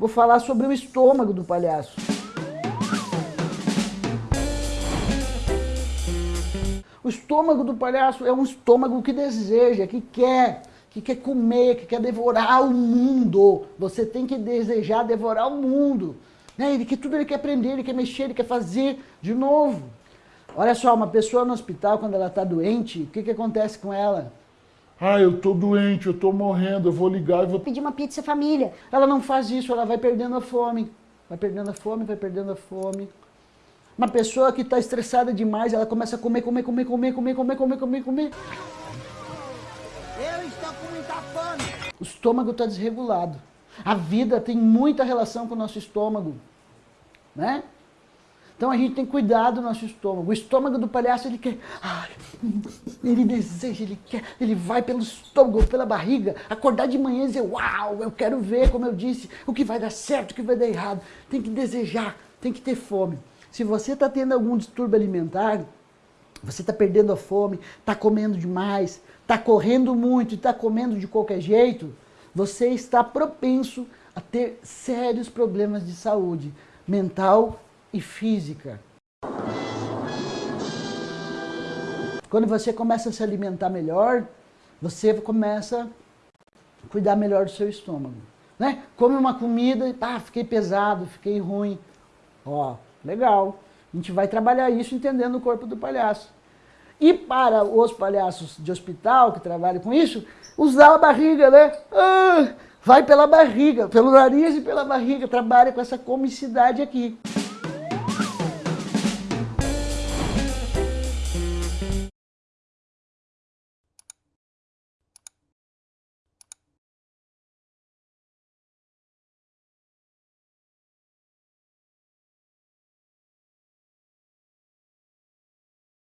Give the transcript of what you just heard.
vou falar sobre o estômago do palhaço. O estômago do palhaço é um estômago que deseja, que quer, que quer comer, que quer devorar o mundo. Você tem que desejar devorar o mundo. Né? Ele quer tudo, ele quer aprender, ele quer mexer, ele quer fazer de novo. Olha só, uma pessoa no hospital, quando ela está doente, o que, que acontece com ela? Ah, eu tô doente, eu tô morrendo, eu vou ligar e vou... Pedir uma pizza família. Ela não faz isso, ela vai perdendo a fome. Vai perdendo a fome, vai perdendo a fome. Uma pessoa que está estressada demais, ela começa a comer, comer, comer, comer, comer, comer, comer, comer, comer. Eu estou com muita fome. O estômago está desregulado. A vida tem muita relação com o nosso estômago. Né? Então a gente tem que cuidar do nosso estômago. O estômago do palhaço, ele quer... Ai, ele deseja, ele quer... Ele vai pelo estômago, pela barriga, acordar de manhã e dizer, uau, eu quero ver, como eu disse, o que vai dar certo, o que vai dar errado. Tem que desejar, tem que ter fome. Se você está tendo algum distúrbio alimentar, você está perdendo a fome, está comendo demais, está correndo muito e está comendo de qualquer jeito, você está propenso a ter sérios problemas de saúde mental e física. Quando você começa a se alimentar melhor, você começa a cuidar melhor do seu estômago. Né? Come uma comida e ah, fiquei pesado, fiquei ruim. Ó, legal. A gente vai trabalhar isso entendendo o corpo do palhaço. E para os palhaços de hospital que trabalham com isso, usar a barriga, né? Ah, vai pela barriga, pelo nariz e pela barriga, trabalha com essa comicidade aqui.